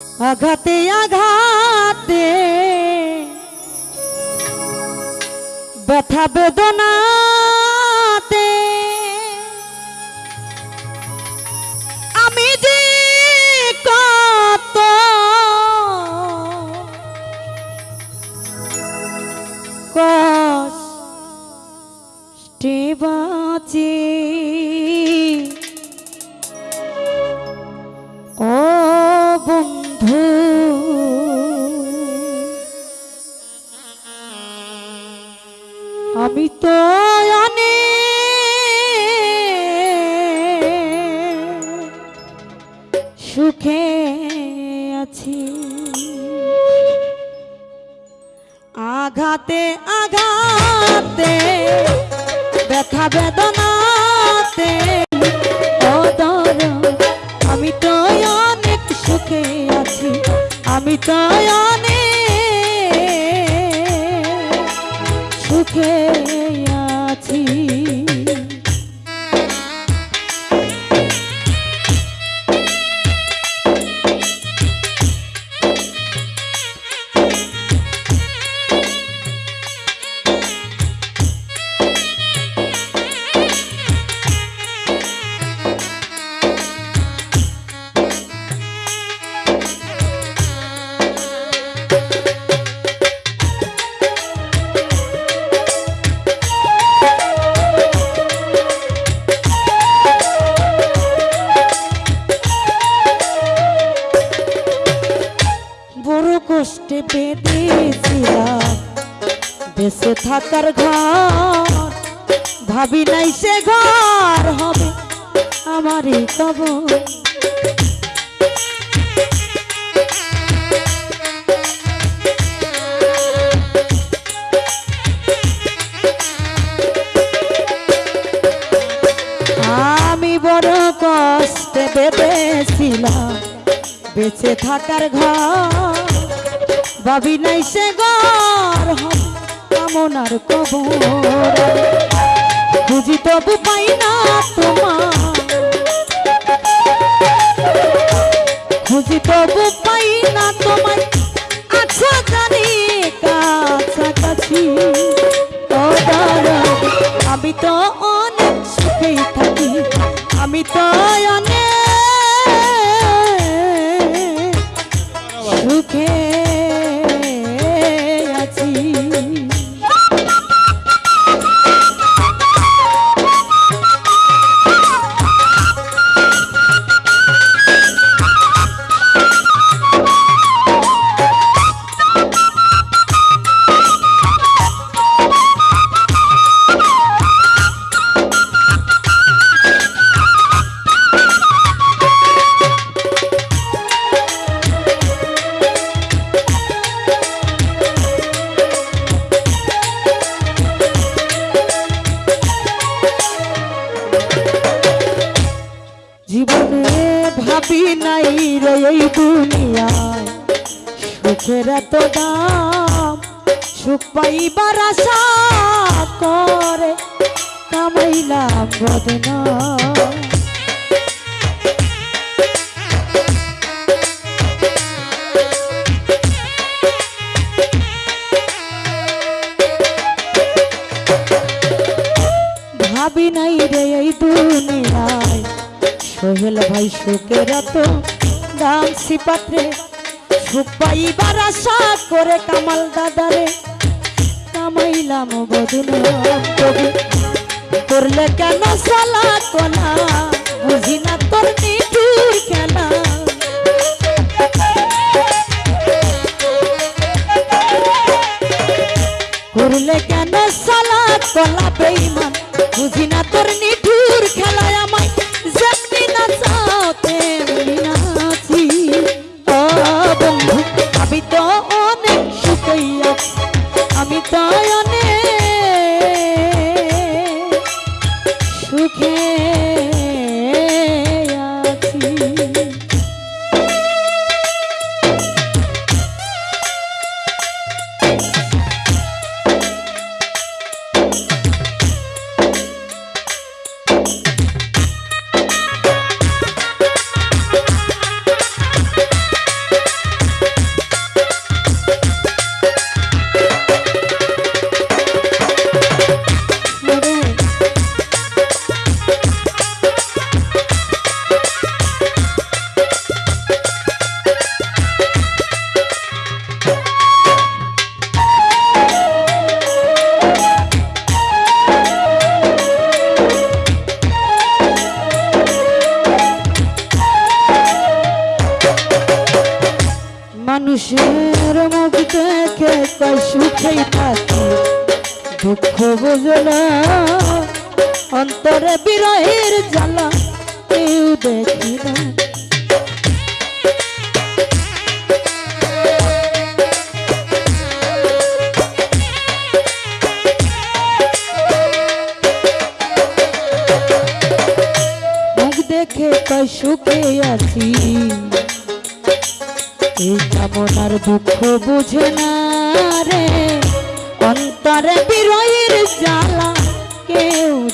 আঘাতে আঘাতে ব্যথা বেদনাতে আঘাতে আঘাতে ব্যথা বেদনাতে। আমি তো অনেক সুখে আছি আমি তো অনেক বেঁচে থাকার ঘর, ভাবি নাই সে ঘর কামনার কবর। খুঁজি তবু পাই না তোমার। খুঁজি তবু পাই না তোমায় আছো জানি কাছাকাছি। আমি তো অনেক সুখেই থাকি। আমি তো অনেক কামাইলাম বদনাম করলে কেন সালা কোনা বুঝি না তোর খেলা। করলে কেন সালা কলা বেইমান বুঝি না তোর নিঠুর খেলায়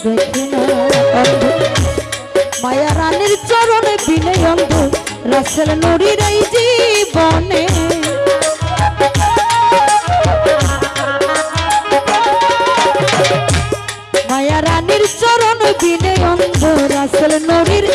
দেখি না মায়া রানীর চরণে বিনে অন্ধ রাসেল নুরির এই জীবনে। মায়া রানীর চরণ বিনে অন্ধ রাসেল নুরির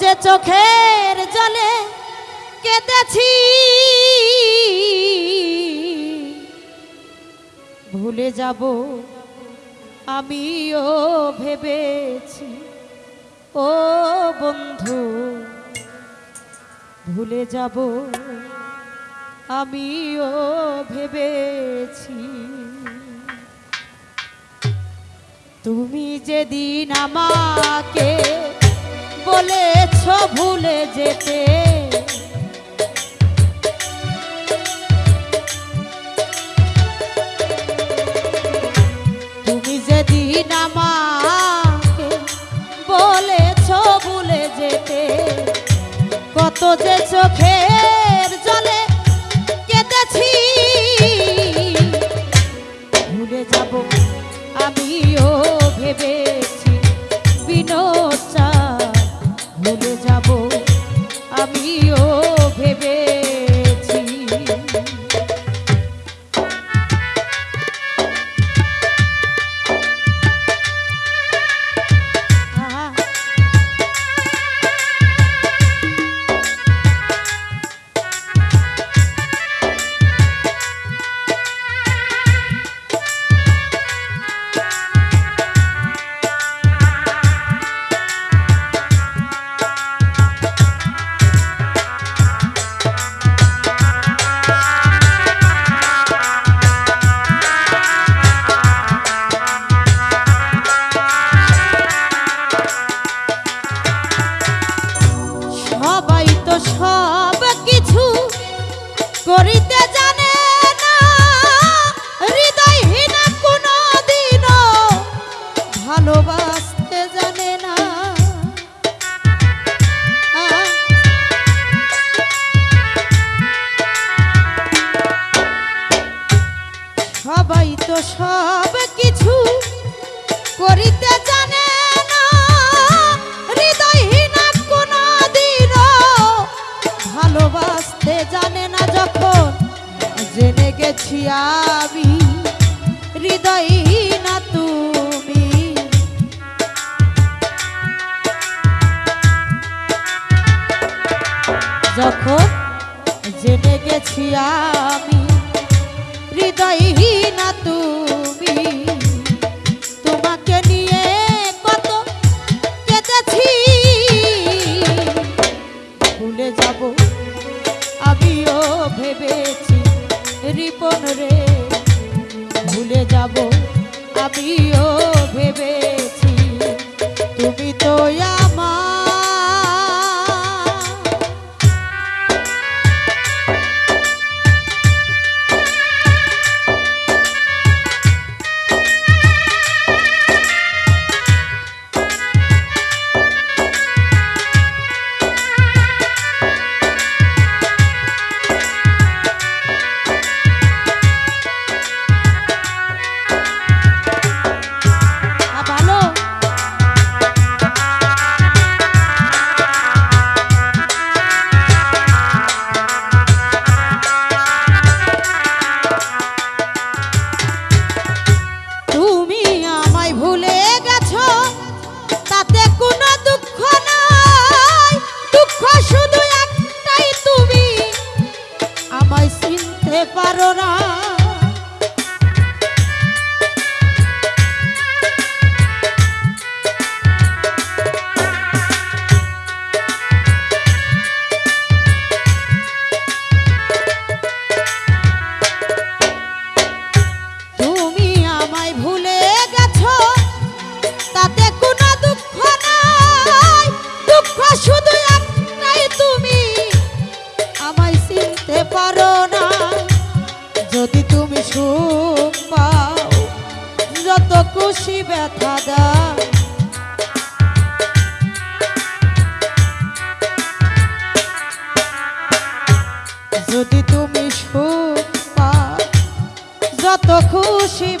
যে চোখের জলে কেঁদেছি। ভুলে যাব আমিও ভেবেছি। ও বন্ধু, ভুলে যাব আমিও ভেবেছি। তুমি যেদিন আমাকে বলেছ ভুলে যেতে। তুমি যেদিন আমাকে বলেছ ভুলে যেতে কত যে চোখে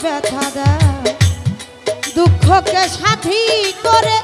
ব্যথা দেয়। দুঃখকে সাথী করে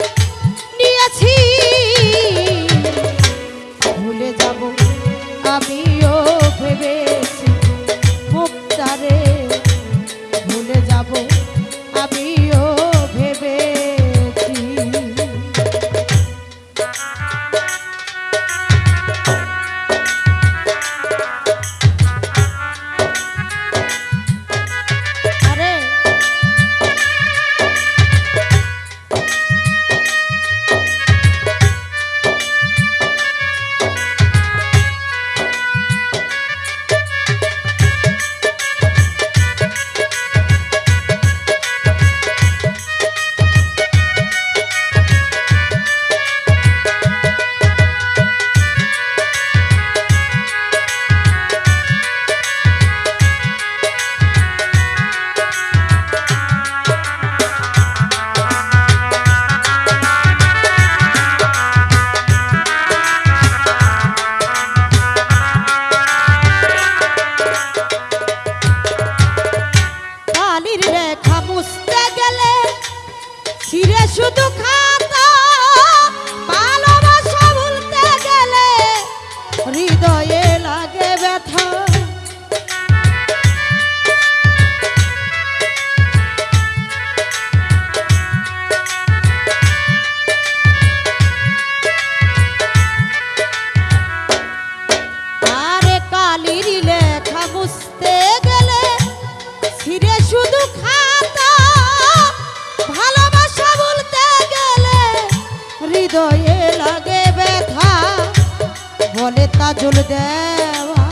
বলে তাজল দেওয়া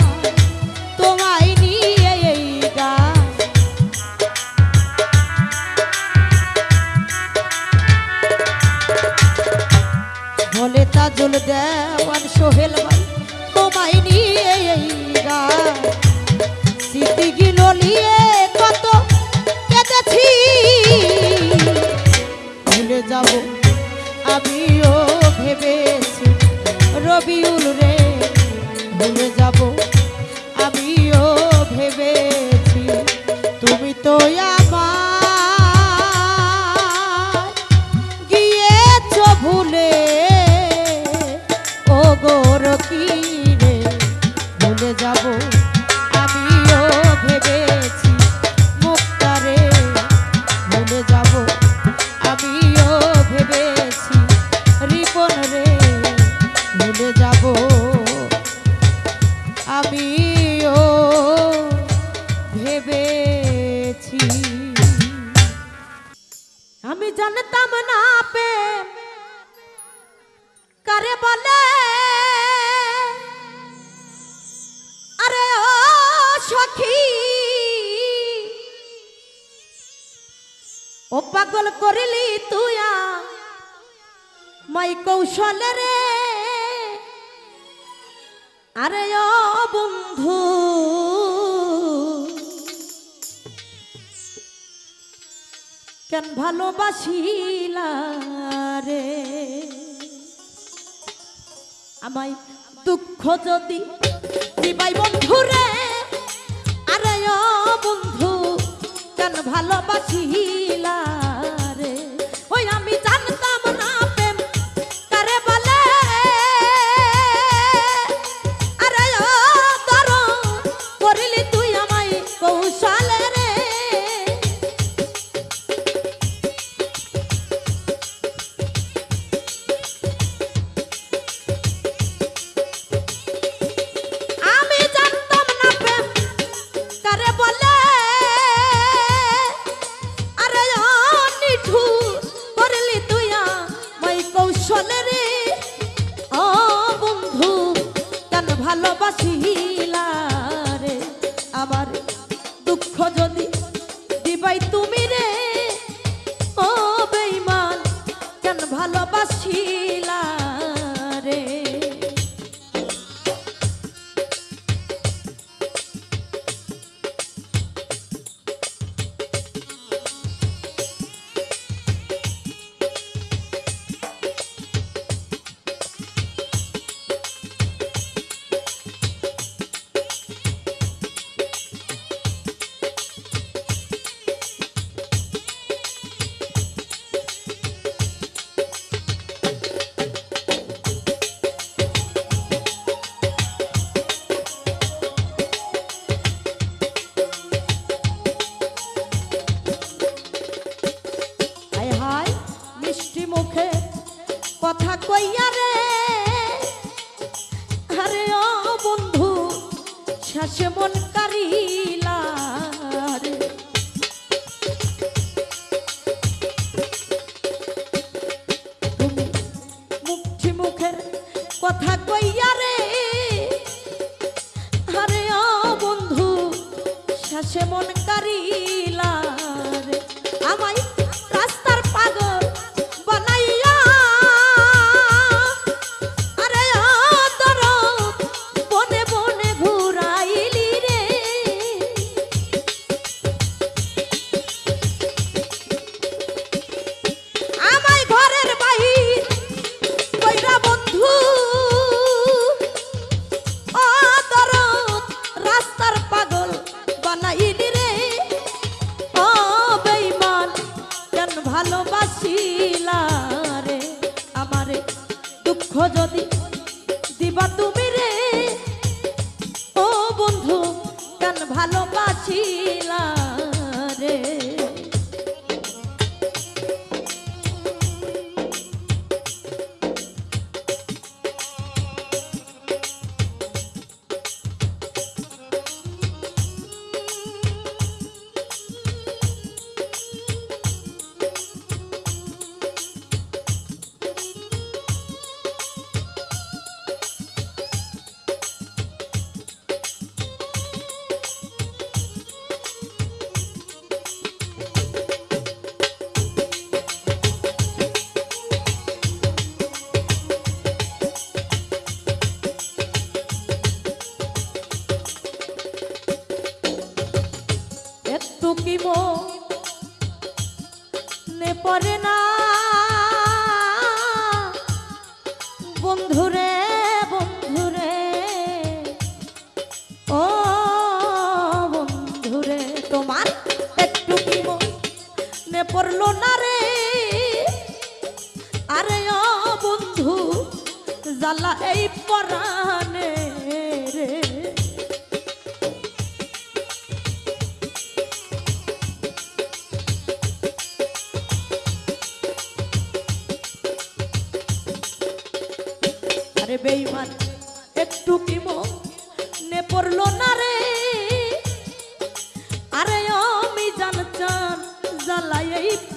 তোমায় নিয়ে এই গান। বলে তাজল দেওয়ান সোহেল ভাই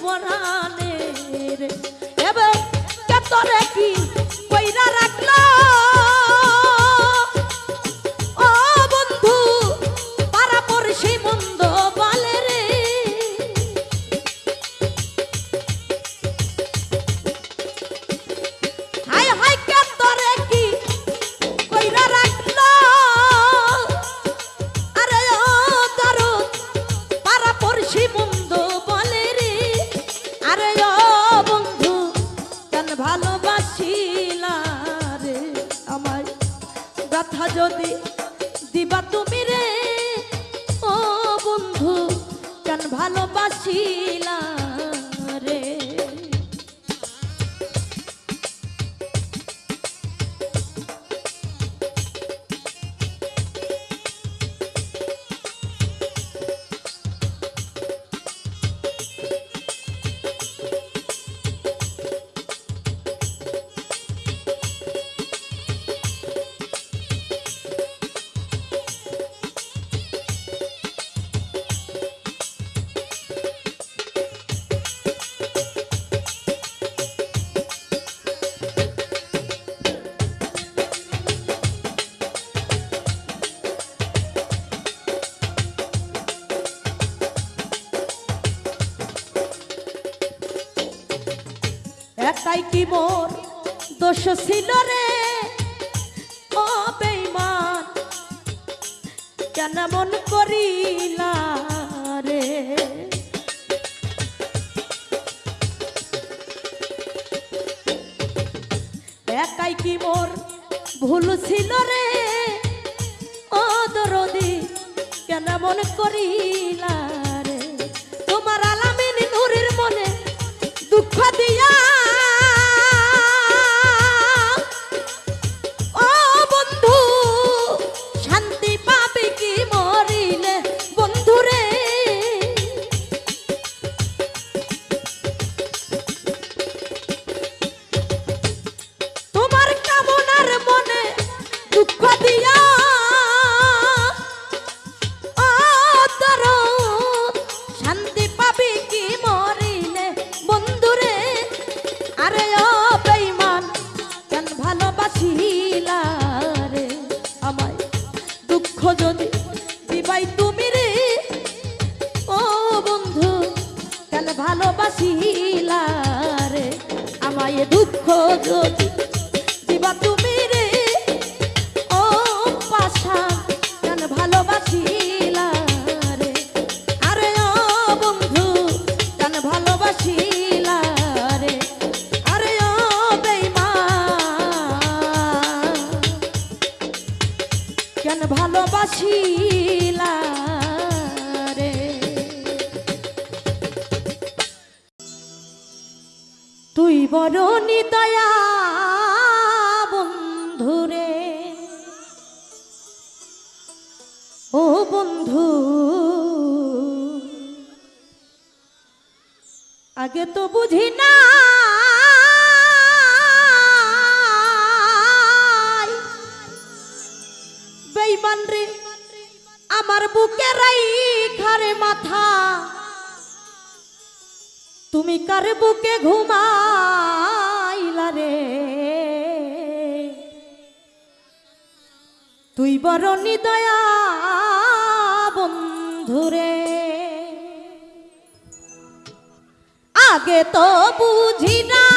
জ্বালাই এই পরানে রে এবার কেতরে কি আগে তো বুঝি না।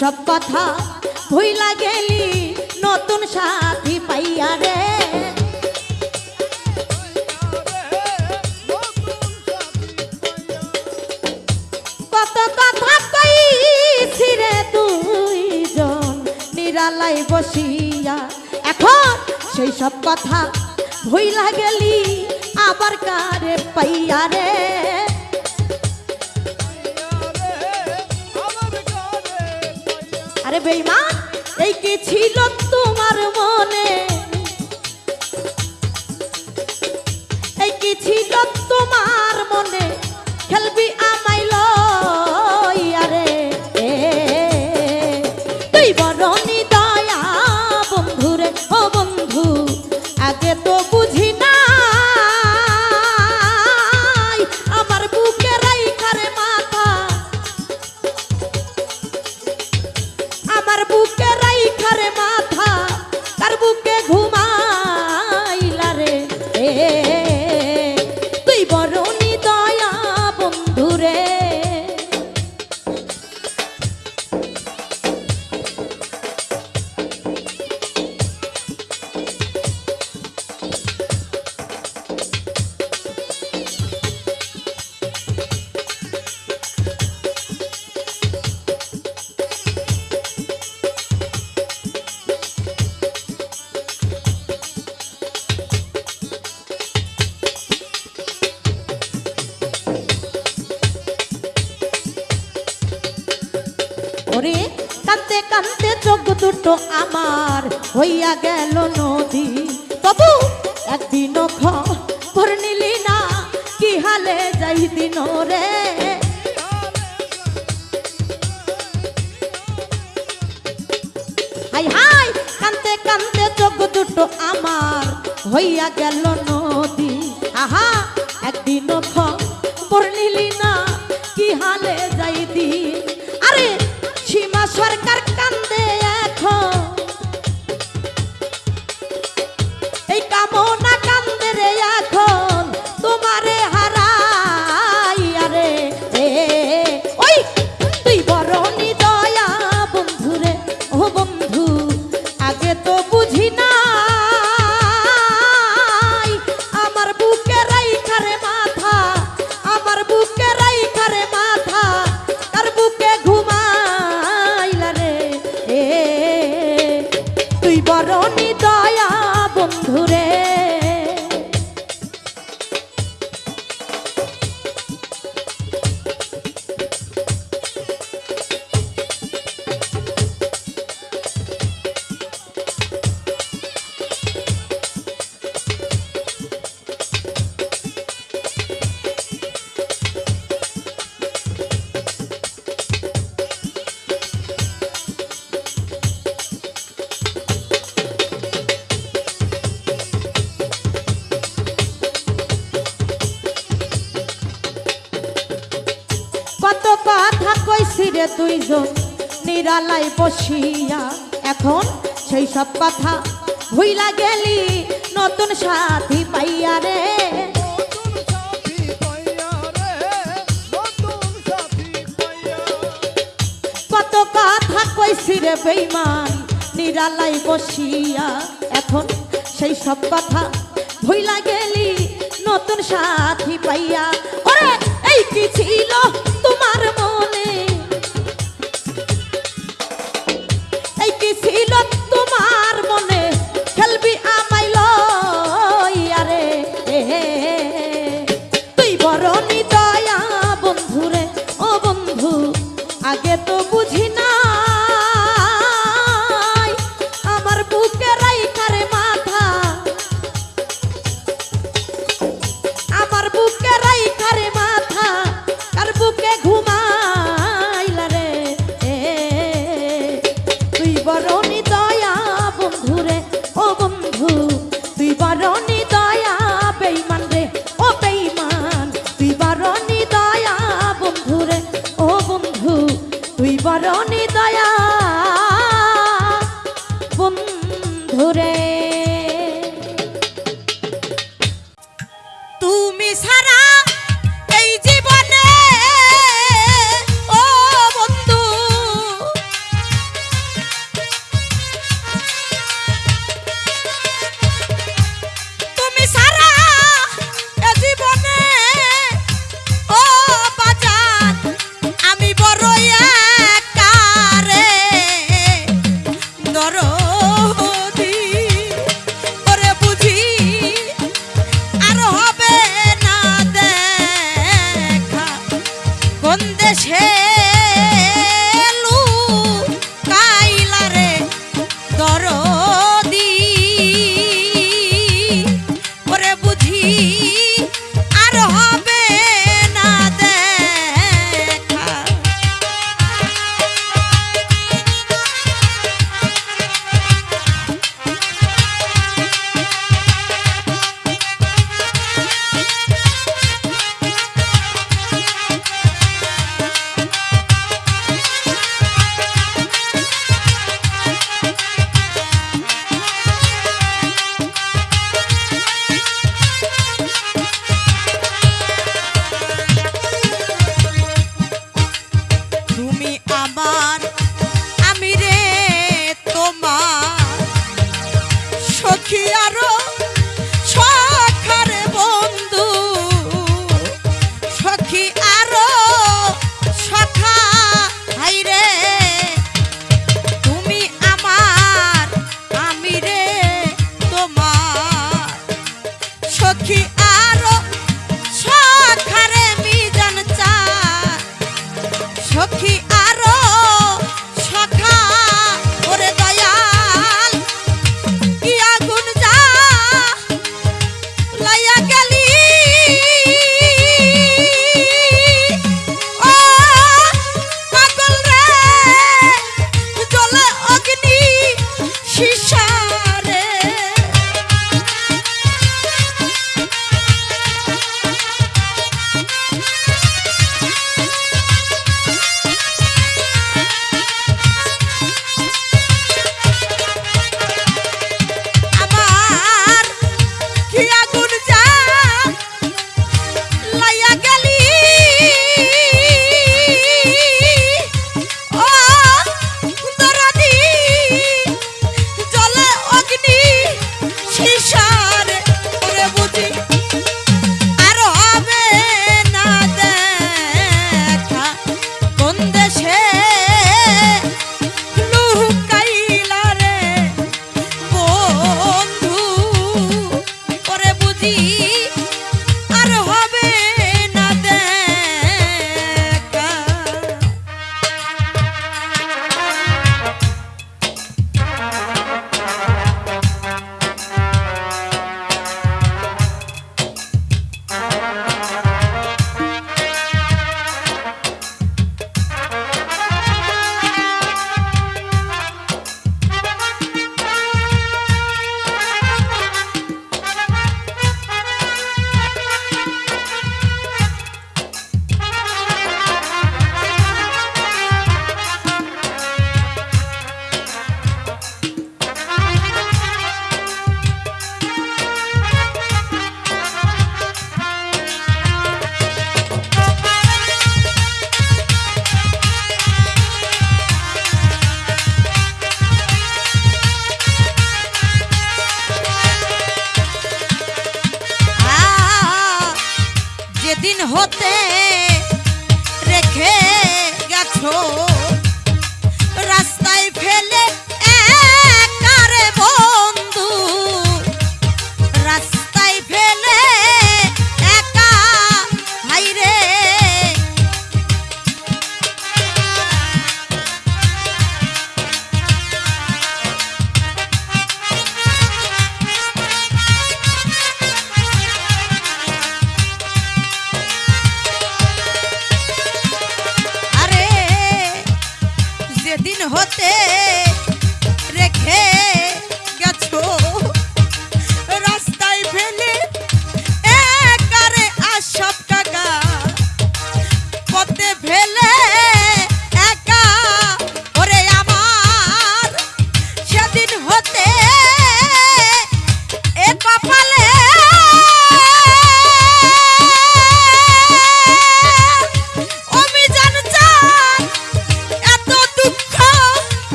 সব কথা বসিয়া এখন সেই সব কথা ভুইলা গেলি নতুন সাথী পাইয়া রে। কত কথা কইছি রে বেইমান নিরালাই বসিয়া এখন সেই সব কথা ভুইলা গেলি নতুন সাথী পাইয়া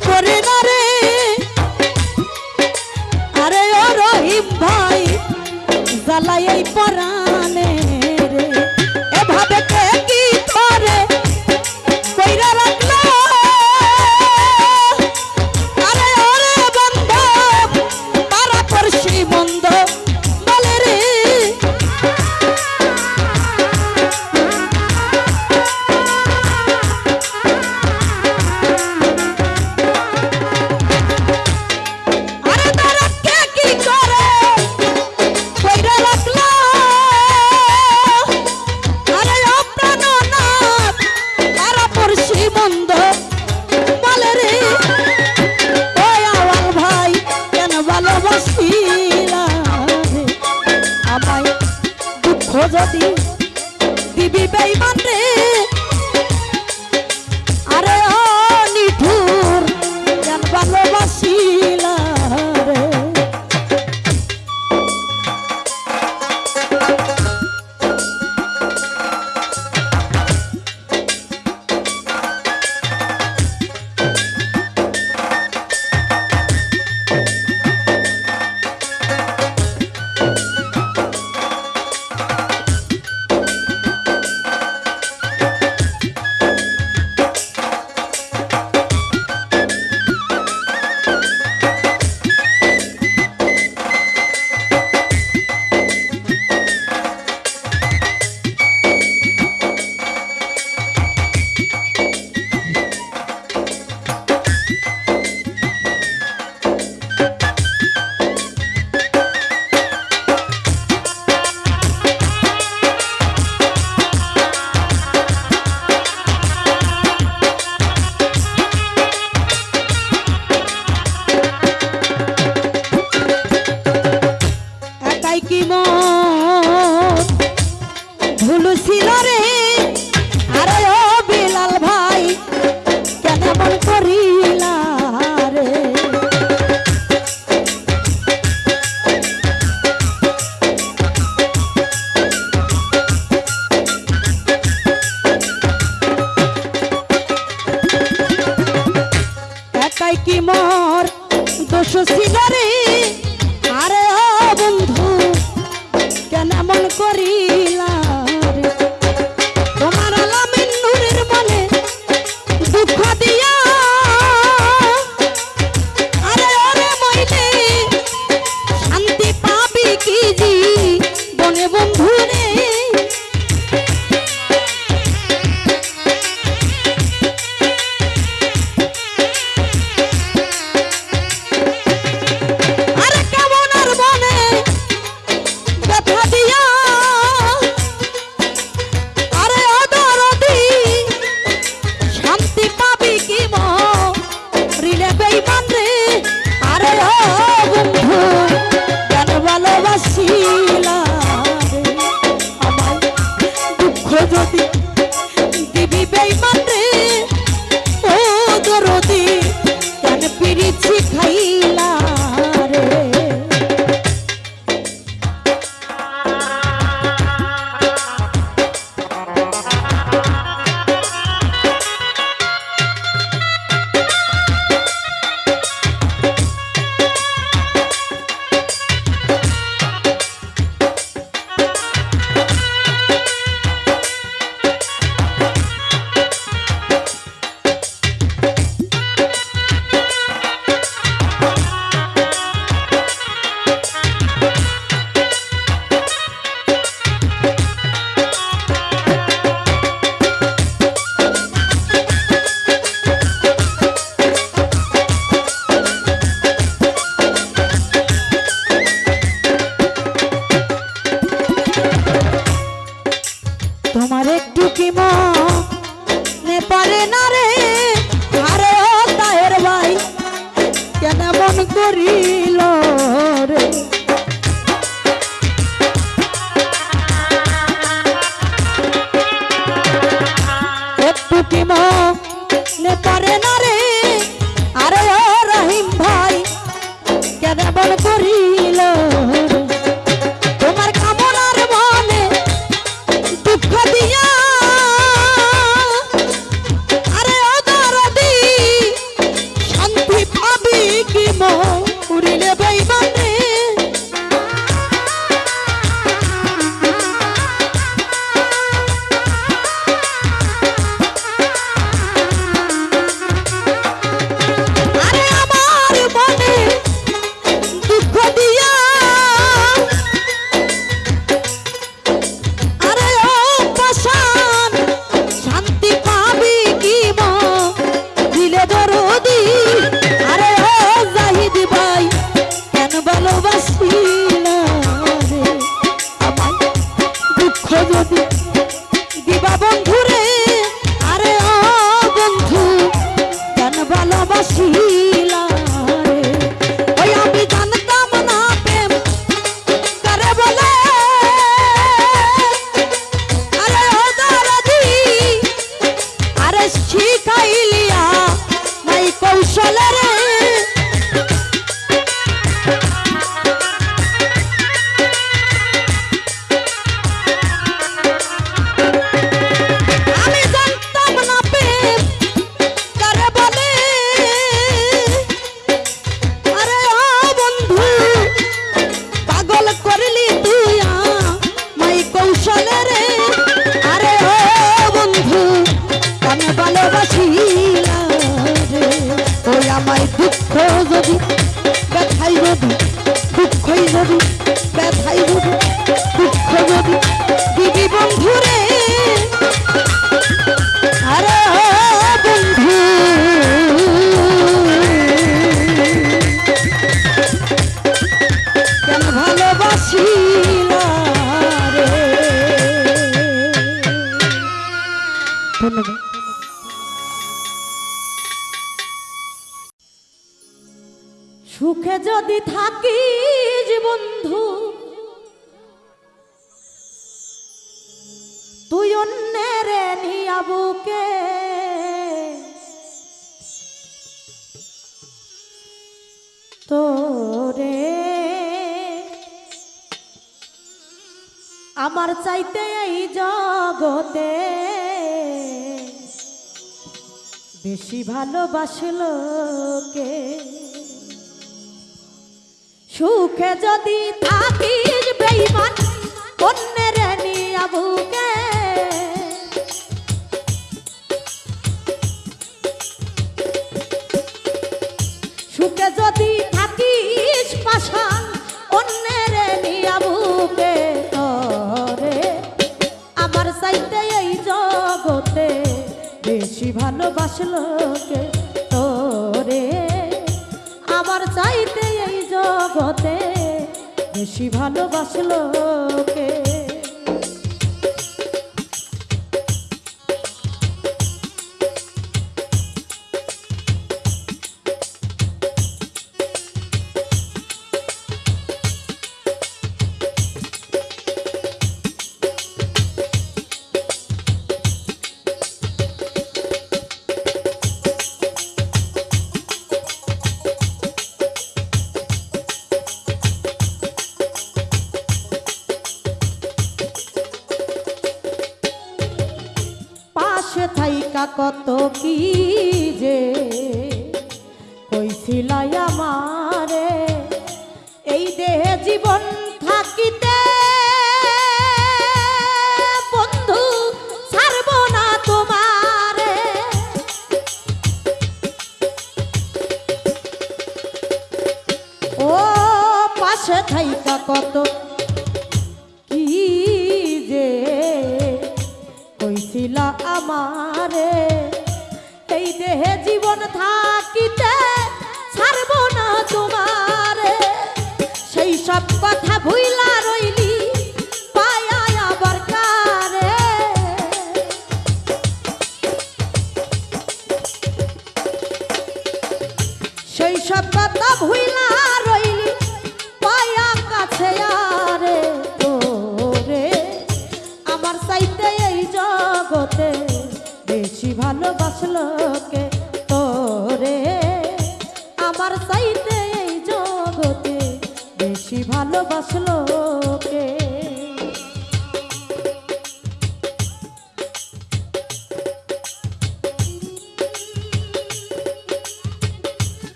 মনে না রে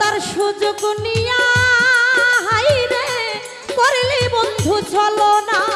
তার সুযোগ নিয়া হাই রে করলি বন্ধু চলো না।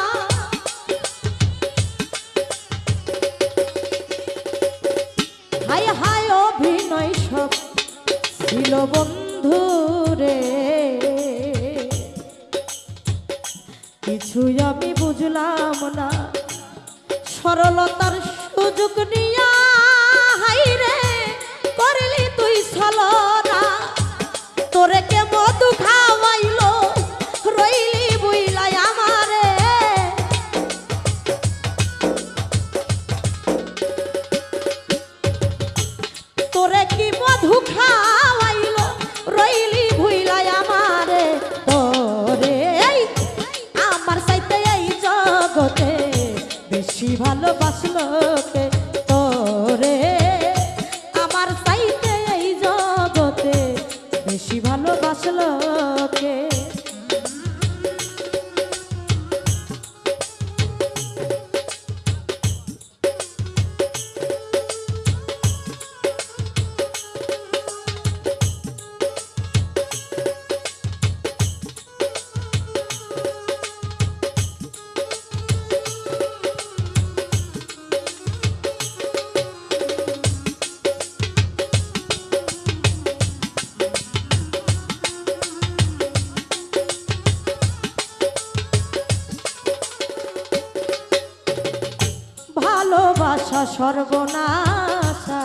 ভালোবাসা সর্বনাশা।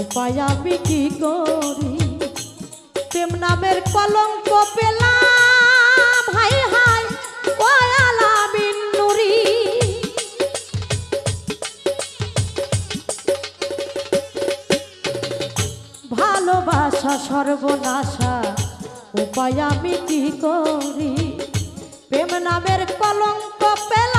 উপায় আমি কি করি? প্রেম নামের কলঙ্ক পেলাম। হাই ভালোবাসা সর্বনাশা। উপায় আমি কি করি? প্রেম নামের কলঙ্ক পেলা